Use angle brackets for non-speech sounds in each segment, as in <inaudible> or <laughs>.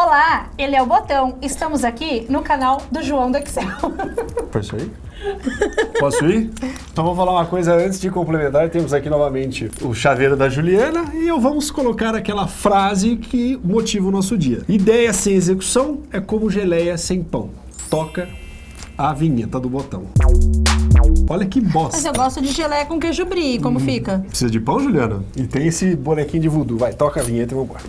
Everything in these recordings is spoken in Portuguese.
Olá, ele é o Botão. Estamos aqui no canal do João do Excel. Foi isso aí? Posso ir? Então vou falar uma coisa antes de complementar. Temos aqui novamente o chaveiro da Juliana e eu vamos colocar aquela frase que motiva o nosso dia. Ideia sem execução é como geleia sem pão. Toca a vinheta do botão. Olha que bosta. Mas eu gosto de geleia com queijo brie, como Hum. fica? Precisa de pão, Juliana? E tem esse bonequinho de voodoo. Vai, toca a vinheta e vambora.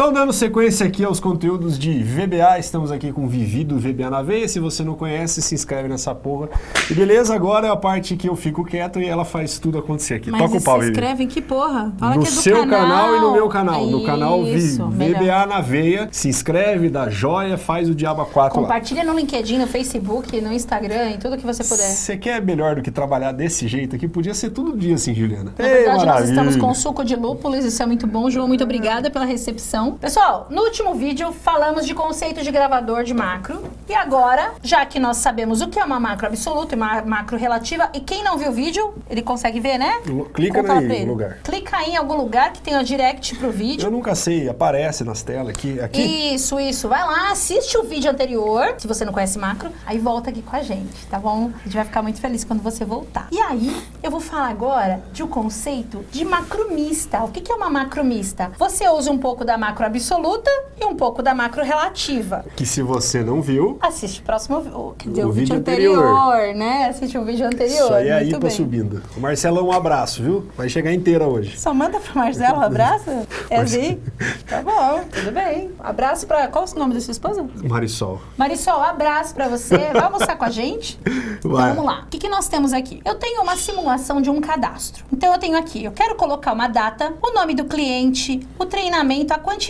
Então, dando sequência aqui aos conteúdos de VBA, estamos aqui com Vivi do VBA na Veia. Se você não conhece, se inscreve nessa porra. E beleza, agora é a parte que eu fico quieto e ela faz tudo acontecer aqui. Mas Toca o se pau, Vivi. inscreve em que porra? Fala no que é do seu canal. e no meu canal. canal. No canal Vi- Isso, melhor. VBA na Veia. Se inscreve, dá joia, faz o Diaba 4 lá. Compartilha no LinkedIn, no Facebook, no Instagram, em tudo que você puder. Você quer melhor do que trabalhar desse jeito aqui? Podia ser todo dia assim, Juliana. Na verdade, nós estamos com suco de lúpulos, isso é muito bom. João, muito obrigada pela recepção. Pessoal, no último vídeo falamos de conceito de gravador de macro. E agora, já que nós sabemos o que é uma macro absoluta e uma macro relativa, e quem não viu o vídeo, ele consegue ver, né? Clica aí no ele. lugar. Clica aí em algum lugar que tenha o direct pro vídeo. Eu nunca sei, aparece nas telas aqui. aqui. Isso, isso. Vai lá, assiste o vídeo anterior, se você não conhece macro, aí volta aqui com a gente, tá bom? A gente vai ficar muito feliz quando você voltar. E aí, eu vou falar agora de um conceito de macromista. O que que é uma macromista? Você usa um pouco da macro absoluta e um pouco da macro relativa. Que se você não viu, Assiste o próximo, quer dizer, O o, vídeo, vídeo anterior, anterior. né? Assiste o vídeo anterior. isso aí é muito aí bem. subindo. O Marcelão, um abraço, viu? Vai chegar inteira hoje. Só manda pro Marcelo um abraço? <laughs> É assim? <laughs> Tá bom, tudo bem. Abraço pra. Qual é o nome da sua esposa? Marisol. Marisol, abraço pra você. <laughs> Vai almoçar com a gente? Então Vai. vamos lá. O que, que nós temos aqui? Eu tenho uma simulação de um cadastro. Então eu tenho aqui, eu quero colocar uma data, o nome do cliente, o treinamento, a quantidade,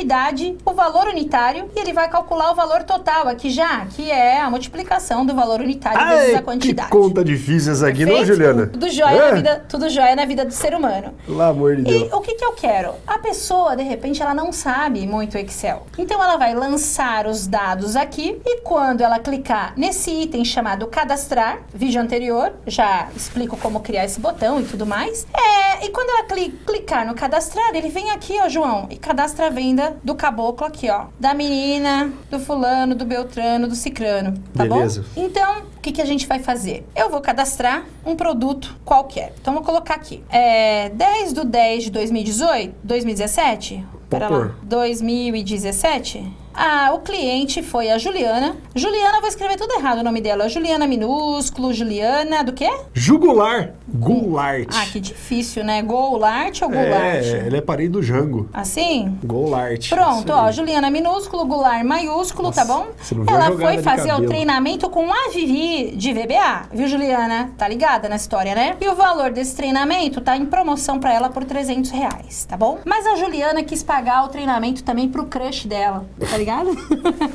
o valor unitário e ele vai calcular o valor total aqui já, que é a multiplicação do valor unitário vezes Ai, a que quantidade. conta difícil essa aqui, não, Perfeito? Juliana? Tudo jóia, É? na vida, tudo jóia na vida do ser humano. Pelo amor de E Deus. o que, que eu quero? A pessoa, de repente, ela não sabe muito Excel. Então, ela vai lançar os dados aqui e quando ela clicar nesse item chamado cadastrar, vídeo anterior, já explico como criar esse botão e tudo mais. É, e quando ela cli- clicar no cadastrar, ele vem aqui, ó, João, e cadastra a venda do caboclo aqui, ó. Da menina, do fulano, do beltrano, do cicrano, tá Beleza. bom? Então, o que, que a gente vai fazer? Eu vou cadastrar um produto qualquer. Então, vou colocar aqui. É 10 do 10 de 2018, 2017? Pera lá. pôr. 2017? Ah, o cliente foi a Juliana. Juliana, vou escrever tudo errado o nome dela. Juliana minúsculo, Juliana do quê? Jugular. Goulart. Ah, que difícil, né? Goulart ou Goulart? É, ele é parente do Jango. Assim? Goulart. Pronto, ó. Juliana minúsculo, Goulart maiúsculo, tá bom? você não viu a Ela foi fazer o treinamento com a Vivi de VBA, viu, Juliana? Tá ligada na história, né? E o valor desse treinamento tá em promoção pra ela por 300 reais, tá bom? Mas a Juliana quis pagar o treinamento também pro crush dela, tá ligado?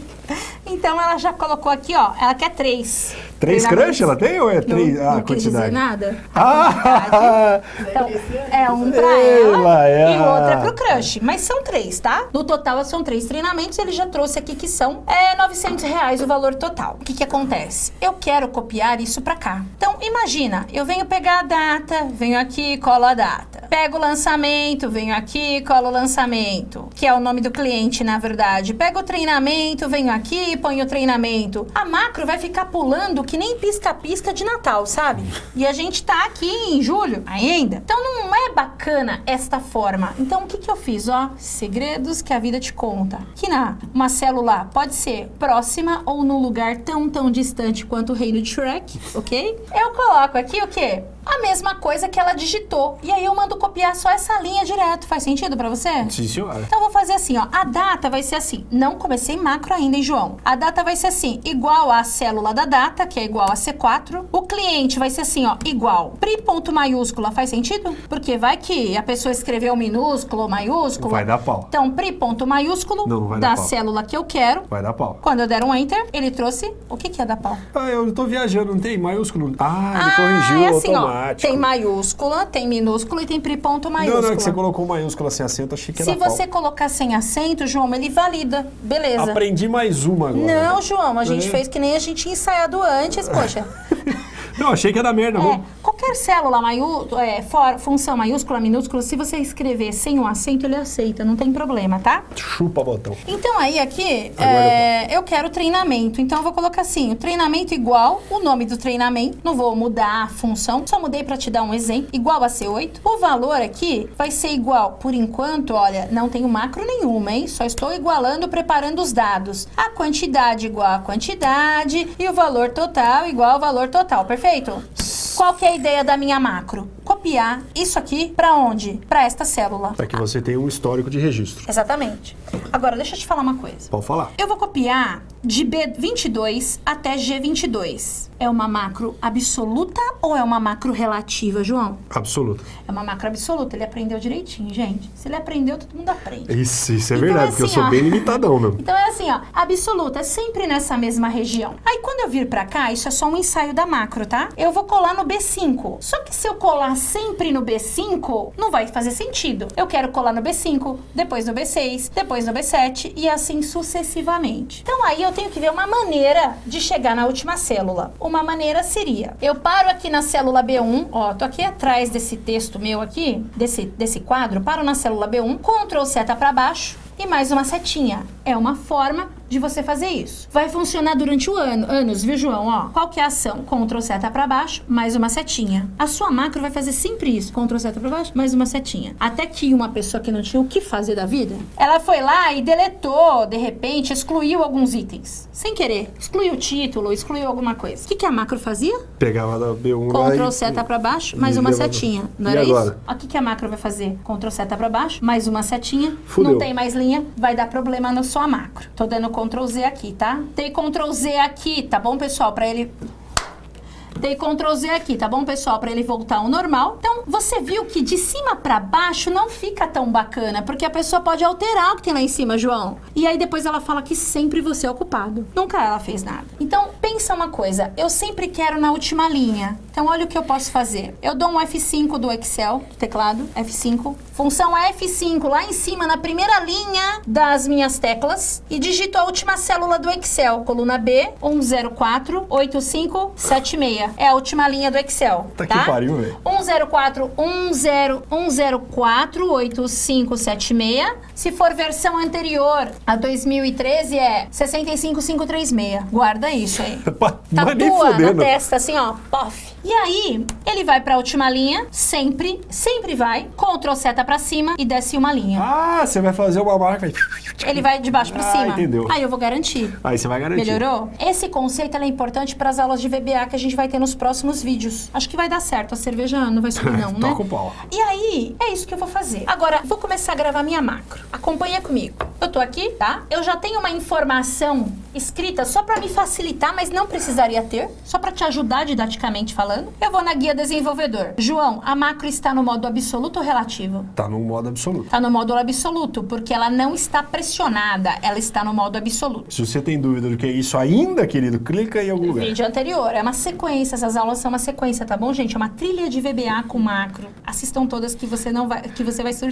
<laughs> então ela já colocou aqui, ó, ela quer três. Três crush ela tem ou é três? Não, ah, não quis dizer quantidade. nada. Ah! Então, é um pra Ela ela é e o a- outro é pro crush. Mas são três, tá? No total, são três treinamentos. Ele já trouxe aqui que são é, 900 reais o valor total. O que que acontece? Eu quero copiar isso pra cá. Então, imagina, eu venho pegar a data, venho aqui, colo a data. Pego o lançamento, venho aqui, colo o lançamento, que é o nome do cliente, na verdade. Pego o treinamento, venho aqui, ponho o treinamento. A macro vai ficar pulando que nem pisca-pisca de Natal, sabe? E a gente tá aqui em julho ainda. Então não é bacana esta forma. Então o que que eu fiz, ó? Segredos que a vida te conta. Que na uma célula pode ser próxima ou num lugar tão tão distante quanto o reino de Shrek, ok? Eu coloco aqui o quê? A mesma coisa que ela digitou. E aí eu mando copiar só essa linha direto. Faz sentido pra você? Sim, senhora. Então eu vou fazer assim, ó. A data vai ser assim. Não comecei macro ainda, hein, João? A data vai ser assim, igual à célula da data, que é igual a C4. O cliente vai ser assim, ó, igual. Pri ponto maiúscula faz sentido? Porque vai que a pessoa escreveu minúsculo ou maiúsculo. Vai dar pau. Então, pri ponto maiúsculo Não, não da célula que eu quero. Vai dar pau. Quando eu der um enter, ele trouxe. O que, que é dar pau? Ah, eu tô viajando, não tem maiúsculo? Ah, ele Ah, corrigiu é assim, ó. Automático. Tem maiúscula, tem minúscula e tem ponto Não, maiúscula. não, é que você colocou maiúscula sem acento, achei que Se era pau. você colocar sem acento, João, ele valida. Beleza. Aprendi mais uma agora. Não, João, a gente É. fez que nem a gente tinha ensaiado antes, poxa. <laughs> Não, achei que dar merda. É, vamos- qualquer célula maiú, é, for- função maiúscula, minúscula, se você escrever sem um acento, ele aceita, não tem problema, tá? Chupa botão. Então aí aqui, é, eu quero treinamento. Então eu vou colocar assim, o treinamento igual, o nome do treinamento, não vou mudar a função, só mudei para te dar um exemplo, igual a C8. O valor aqui vai ser igual, por enquanto, olha, não tenho macro nenhuma, hein? Só estou igualando, preparando os dados. A quantidade igual a quantidade e o valor total igual ao valor total, perfeito? Qual que é a ideia da minha macro? Copiar isso aqui para onde? Para esta célula. Para que você tenha um histórico de registro. Exatamente. Agora, deixa eu te falar uma coisa. Pode falar. Eu vou copiar de B22 até G22. É uma macro absoluta ou é uma macro relativa, João? Absoluto. É uma macro absoluta. Ele aprendeu direitinho, gente. Se ele aprendeu, todo mundo aprende. Isso, isso é Então, verdade, é porque eu assim, sou ó. bem limitadão mesmo. <laughs> Então é assim, ó, absoluta, é sempre nessa mesma região. Aí quando eu vir pra cá, isso é só um ensaio da macro, tá? Eu vou colar no B5. Só que se eu colar sempre no B5, não vai fazer sentido. Eu quero colar no B5, depois no B6, depois no B7 e assim sucessivamente. Então aí eu tenho que ver uma maneira de chegar na última célula. Uma maneira seria, eu paro aqui na célula B1, ó, tô aqui atrás desse texto meu aqui, desse, desse quadro, paro na célula B1, Ctrl seta pra baixo, e mais uma setinha. É uma forma de você fazer isso. Vai funcionar durante o ano, anos, viu, João? Ó, qual que é a ação? Ctrl seta para baixo, mais uma setinha. A sua macro vai fazer sempre isso. Ctrl seta para baixo, mais uma setinha. Até que uma pessoa que não tinha o que fazer da vida, ela foi lá e deletou, de repente, excluiu alguns itens. Sem querer. Excluiu o título, excluiu alguma coisa. O que, que a macro fazia? Pegava da B1 lá Ctrl e- seta para baixo, mais e uma setinha. Não E era agora? isso? O que, que a macro vai fazer? Ctrl seta para baixo, mais uma setinha. Fudeu. Não tem mais linha, vai dar problema na sua macro. Tô dando Ctrl Z aqui, tá? Tem Ctrl Z aqui, tá bom, pessoal? Pra ele Dei Ctrl Z aqui, tá bom, pessoal? Pra ele voltar ao normal. Então, você viu que de cima pra baixo não fica tão bacana, porque a pessoa pode alterar o que tem lá em cima, João. E aí depois ela fala que sempre você é o culpado. Nunca ela fez nada. Então, pensa uma coisa. Eu sempre quero na última linha. Então, olha o que eu posso fazer. Eu dou um F5 do Excel, do teclado, F5. Função F5 lá em cima, na primeira linha das minhas teclas. E digito a última célula do Excel. Coluna B, 1048576. É a última linha do Excel. Tá tá? que pariu, velho. 104 10 104 8576. Se for versão anterior a 2013 é 65536. Guarda isso aí. <laughs> Mas nem Tatua na testa assim, ó, pof. E aí, ele vai pra última linha, sempre, sempre vai, Ctrl seta pra cima e desce uma linha. Ah, você vai fazer uma marca. Ele vai de baixo pra Ah, cima. entendeu. Aí eu vou garantir. Aí você vai garantir. Melhorou? Esse conceito é importante para as aulas de VBA que a gente vai ter nos próximos vídeos. Acho que vai dar certo. A cerveja não vai subir, <laughs> não, né? Toca o pau. E aí, é isso que eu vou fazer. Agora, vou começar a gravar minha macro. Acompanha comigo. Eu tô aqui, tá? Eu já tenho uma informação escrita só para me facilitar, mas não precisaria ter, só para te ajudar didaticamente falando. Eu vou na guia desenvolvedor. João, a macro está no modo absoluto ou relativo? Tá no modo absoluto. Está no módulo absoluto, porque ela não está pressionada, ela está no modo absoluto. Se você tem dúvida do que é isso ainda, querido, clica em algum lugar. Vídeo anterior. É uma sequência, essas aulas são uma sequência, tá bom, gente? É uma trilha de VBA com macro. Assistam todas que você não vai. que você vai sur-.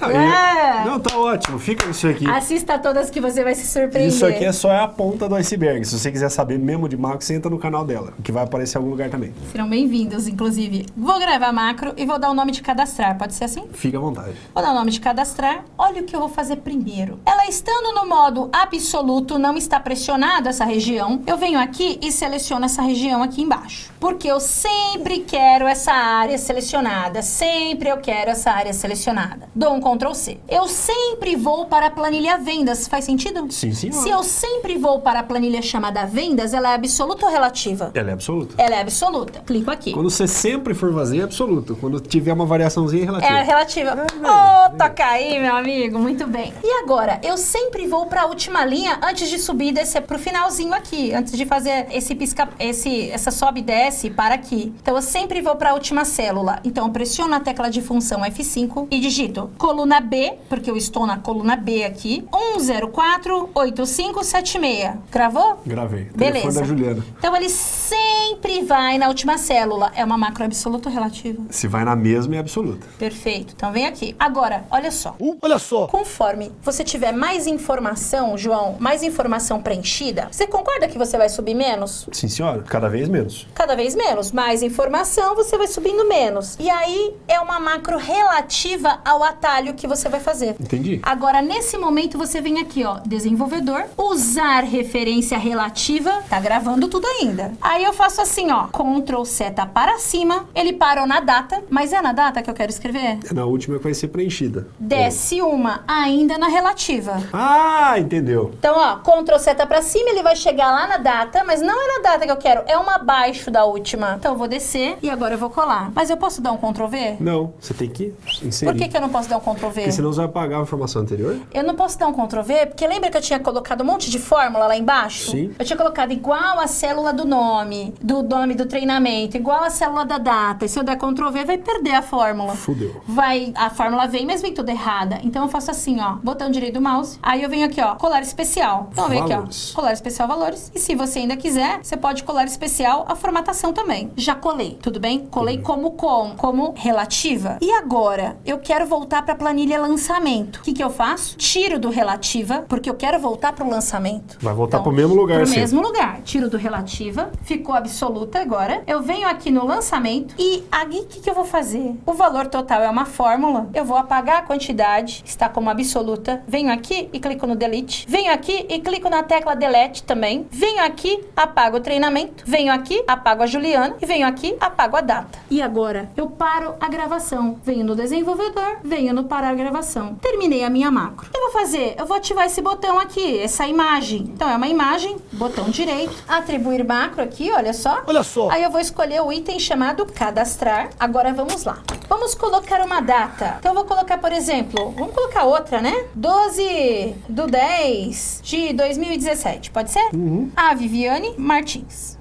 Não, É! não, tá ótimo. Fica isso aqui. Assista todas que você vai se surpreender. Isso aqui é só a ponta do iceberg. Se você quiser saber mesmo de macro, você entra no canal dela, que vai aparecer em algum lugar também. Serão bem-vindos, inclusive. Vou gravar macro e vou dar o nome de cadastrar. Pode ser assim? Fica à vontade. Vou dar o nome de cadastrar. Olha o que eu vou fazer primeiro. Ela estando no modo absoluto, não está pressionada essa região. Eu venho aqui e seleciono essa região aqui embaixo. Porque eu sempre quero essa área selecionada. Sempre eu quero essa área selecionada. Dou um Ctrl C. Eu sempre vou para a planilha vendas. Faz sentido? Sim, senhora. Se eu sempre vou para a planilha chamada vendas, ela é absoluta ou relativa? Ela é absoluta. Ela é absoluta. Clico aqui. Quando você sempre for fazer, é absoluto. Quando tiver uma variaçãozinha, é relativa. É a relativa. Ô, velho. toca aí, meu amigo. Muito bem. E agora, eu sempre vou para a última linha antes de subir e descer pro finalzinho aqui. Antes de fazer esse pisca... Esse, essa sobe e desce para aqui. Então, eu sempre vou para a última célula. Então, eu pressiono a tecla de função F5 e digito coluna B, porque eu estou na coluna B aqui. 1048576. Meia. Gravou? Gravei. Beleza. Telefone da Juliana. Então ele sempre vai na última célula. É uma macro absoluta ou relativa? Se vai na mesma, é absoluta. Perfeito. Então vem aqui. Agora, olha só. Uh, olha só. Conforme você tiver mais informação, João, mais informação preenchida, você concorda que você vai subir menos? Sim, senhora. Cada vez menos. Cada vez menos. Mais informação, você vai subindo menos. E aí é uma macro relativa ao atalho que você vai fazer. Entendi. Agora, nesse momento, você vem aqui, ó, desenvolvedor, usar referência relativa, tá gravando tudo ainda. Aí eu faço assim, ó, Ctrl seta para cima, ele parou na data, mas é na data que eu quero escrever? É na última que vai ser preenchida. Desce uma ainda na relativa. Ah, entendeu. Então, ó, Ctrl seta pra cima, ele vai chegar lá na data, mas não é na data que eu quero, é uma abaixo da última. Então, eu vou descer e agora eu vou colar. Mas eu posso dar um Ctrl V? Não, você tem que inserir. Por que, que eu não posso dar um Ctrl V? Porque senão você vai apagar a informação anterior. Eu não posso dar um Ctrl V, porque lembra que eu tinha colocado um monte de fórmula lá embaixo? Sim. Eu tinha colocado igual a célula do nome, do nome do treinamento, igual a célula da data. E se eu der Ctrl V, vai perder a fórmula. Fudeu. Vai, a fórmula vem, mas vem toda errada. Então eu faço assim, ó, botão direito do mouse. Aí eu venho aqui, ó, colar especial. Então eu venho aqui, ó, colar especial valores. E se você ainda quiser, você pode colar especial a formatação também. Já colei, tudo bem? Colei como com, como relativa. E agora, eu quero voltar para a planilha lançamento. O que que eu faço? Tiro do relativa, porque eu quero voltar para o lançamento. Vai voltar pro mesmo lugar, Pro sim. mesmo lugar. Tiro do relativa, ficou absoluta agora. Eu venho aqui no lançamento e aqui o que, que eu vou fazer? O valor total é uma fórmula. Eu vou apagar a quantidade, está como absoluta. Venho aqui e clico no delete. Venho aqui e clico na tecla delete também. Venho aqui, apago o treinamento. Venho aqui, apago a Juliana. E venho aqui, apago a data. E agora, eu paro a gravação. Venho no desenvolvedor, venho no parar a gravação. Terminei a minha macro. O que eu vou fazer? Eu vou ativar esse botão aqui, essa imagem. Então, é uma imagem, botão direito, atribuir macro aqui, olha só. Olha só. Aí eu vou escolher o item chamado cadastrar. Agora vamos lá. Vamos colocar uma data. Então eu vou colocar, por exemplo, vamos colocar outra, né? 12 do 10 de 2017, pode ser? A Viviane Martins.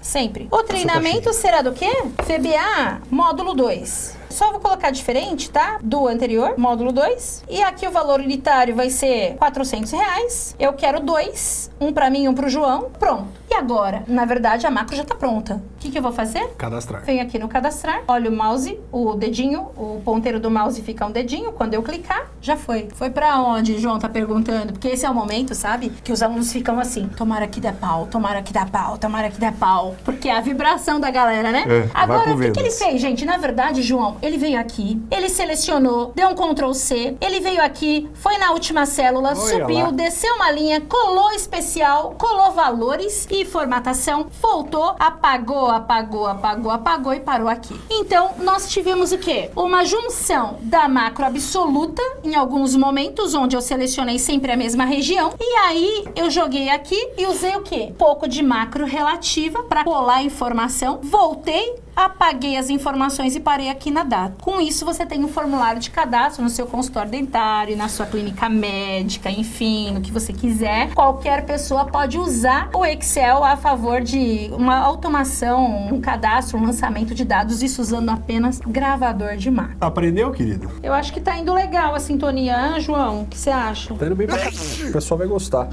Sempre. O treinamento será do quê? FBA módulo 2. Só vou colocar diferente, tá? Do anterior, módulo 2. E aqui o valor unitário vai ser 400 reais. Eu quero dois, um pra mim e um pro João. Pronto. E agora? Na verdade, a macro já tá pronta. O que, que eu vou fazer? Cadastrar. Venho aqui no cadastrar, olha o mouse, o dedinho, o ponteiro do mouse fica um dedinho. Quando eu clicar, já foi. Foi pra onde, João tá perguntando? Porque esse é o momento, sabe? Que os alunos ficam assim: tomara que dê pau, tomara que dê pau, tomara que dê pau. Porque é a vibração da galera, né? É, Agora, o que, que ele fez, gente? Na verdade, João, ele veio aqui, ele selecionou, deu um Ctrl C, ele veio aqui, foi na última célula, Olha subiu, lá. desceu uma linha, colou especial, colou valores e formatação, voltou, apagou, apagou, apagou, apagou e parou aqui. Então, nós tivemos o quê? Uma junção da macro absoluta em alguns momentos, onde eu selecionei sempre a mesma região, e aí eu joguei aqui e usei o quê? Pouco de macro relativa para colar a informação, voltei, apaguei as informações e parei aqui na data. Com isso, você tem um formulário de cadastro no seu consultório dentário, na sua clínica médica, enfim, no que você quiser. Qualquer pessoa pode usar o Excel a favor de uma automação, um cadastro, um lançamento de dados, isso usando apenas gravador de macro. Aprendeu, querido? Eu acho que tá indo legal a sintonia, ah, João? O que você acha? Tá indo bem pra. O pessoal vai gostar.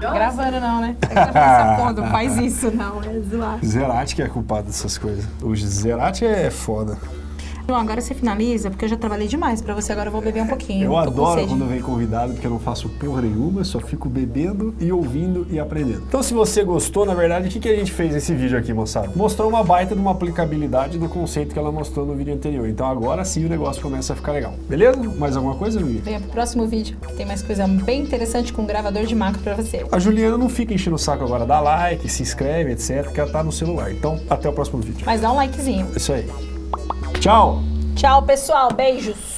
Gravando não, né? É que você fala, "Pô, não faz isso não, é zoar. Zerati que é culpado dessas coisas. O Zerati é foda. João, agora você finaliza, porque eu já trabalhei demais pra você, agora eu vou beber um pouquinho. Eu adoro quando vem convidado, porque eu não faço porra nenhuma, só fico bebendo e ouvindo e aprendendo. Então, se você gostou, na verdade, o que, que a gente fez nesse vídeo aqui, moçada? Mostrou uma baita de uma aplicabilidade do conceito que ela mostrou no vídeo anterior. Então, agora sim o negócio começa a ficar legal. Beleza? Mais alguma coisa, Luiz? Venha pro próximo vídeo, que tem mais coisa bem interessante com gravador de macro pra você. A Juliana não fica enchendo o saco agora, dá like, se inscreve, etc, que ela tá no celular. Então, até o próximo vídeo. Mas dá um likezinho. É isso aí. Tchau! Tchau, pessoal. Beijos.